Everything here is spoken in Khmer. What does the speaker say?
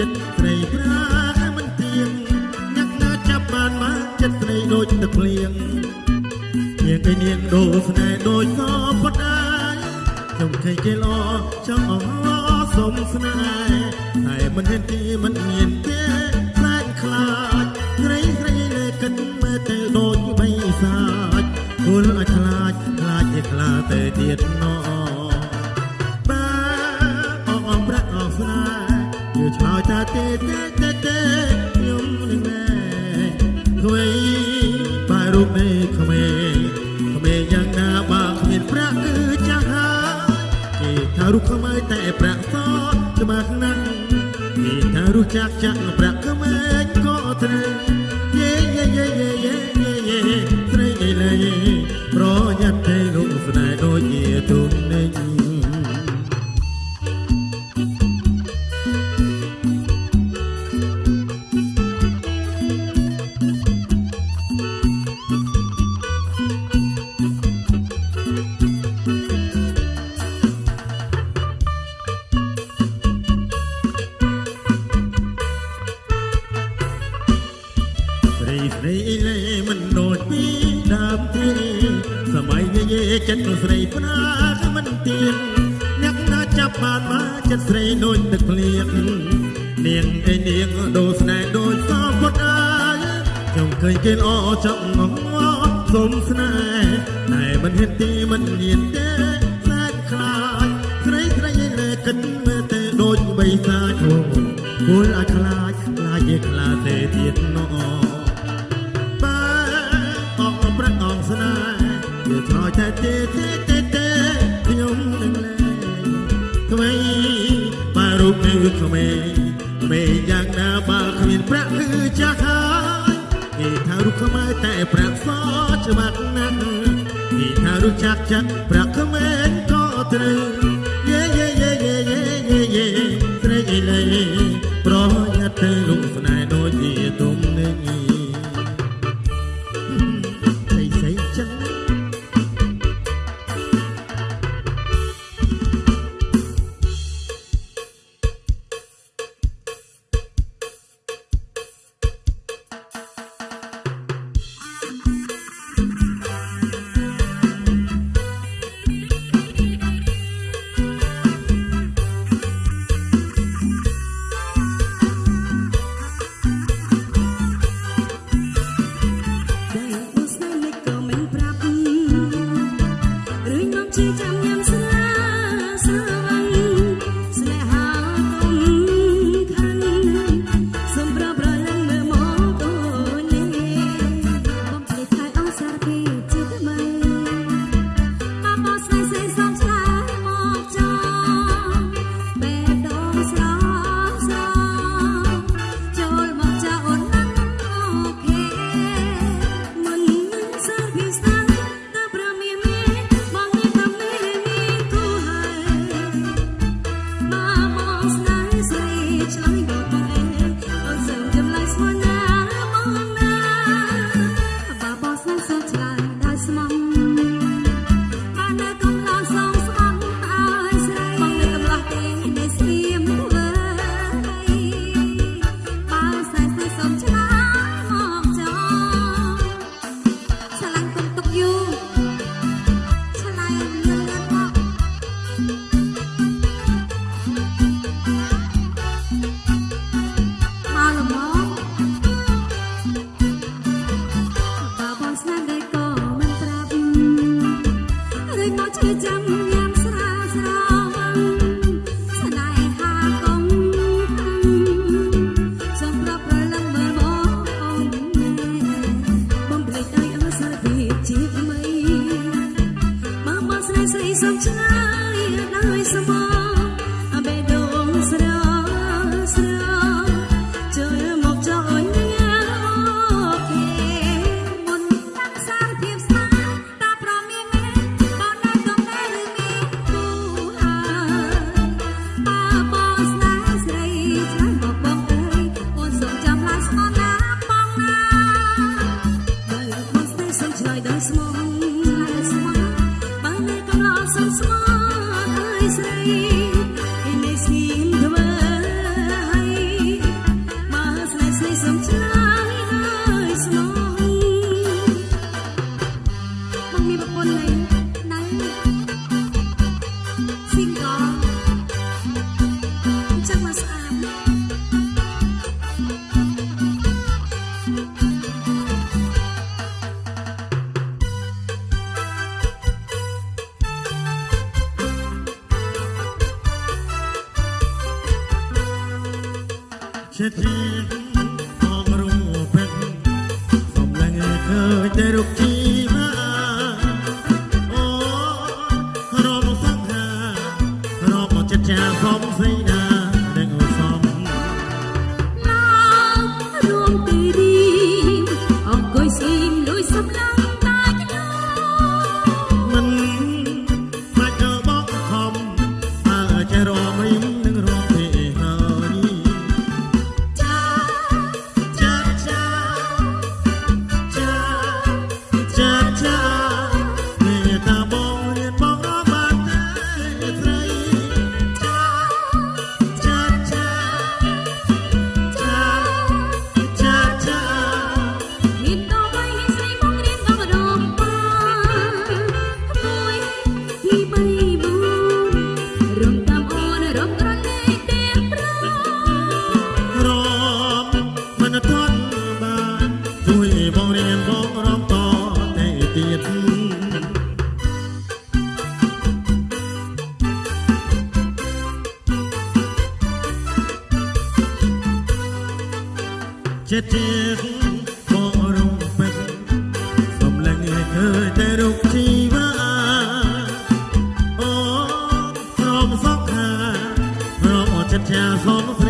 ចិត្តស្រីប្រាមិនទៀងញ៉ាក់ណាចាប់បានមកចិត្តស្រីដូចទឹកភ្លៀងនាងឯនាងដូរស្នេហ៍ដូចសពតអាយខ្ញុំឃើញគេល្អចង់អងសុំស្នេហ៍តែមិនហ៊ានទីមិនមានទេខ្លាចខ្លាចស្រីស្រីលេកិនមើលទៅដូចបិសាចគល់ឲ្យខ្លាចខ្លាចជាខ្លាទៅទៀតណោ ឆ្លើយតាទេទេទេទេខ្ញុំនឹងណែក្វៃបែររូបនេះក្មេងក្មេងយ៉ាងណាបើគ្មានប្រាក់គឺចាស់ហើយគេថារូបក្មេងតែប្រាក់សច្បាស់ណាស់គេថារូបចាក់ចាក់ប្រាក់ក្មេង ស្រីស្រីលេមិនដូចពីដើមទេសម័យយាយេចិត្តនោះស្រីផ្នាក៏មិនទៀងអ្នកណាចាប់បានមកចិត្តស្រីដូចទឹកភ្លៀងនាងឯនាងដូរស្នេហ៍ដូចសពតអាយខ្ញុំឃើញគេល្អចង់ងងសុំស្នេហ៍តែមិនហ៊ានទីមិនញៀនទេខ្លាចខ្លាចស្រីស្រីលេគិតមើលទៅដូចបិសាចអូគួរឲ្យខ្លាចខ្លាចជាខ្លាទេទៀតណោ វាឆ្លោយតែទេទេទេទេខ្ញុំនឹងលែងក្មេងបើរូបនេះក្មេងក្មេងយ៉ាងណាបើគ្មានប្រាក់គឺចាស់ហើយគេថារូបខ្មែរតែប្រាក់សច្បាស់ណាស់គេថារូបចាក់ចាក់ប្រាក់ក្មេងក៏ត្រូវ ជាទីងំរូបពេញសំឡេងឃើញតែរូបជា ទៀតក៏រំពេចសំឡេងឲ្យឃើញតែរូបជីវាអូនព្រមសក់ខាព្រមចិត្តជាសំស្រី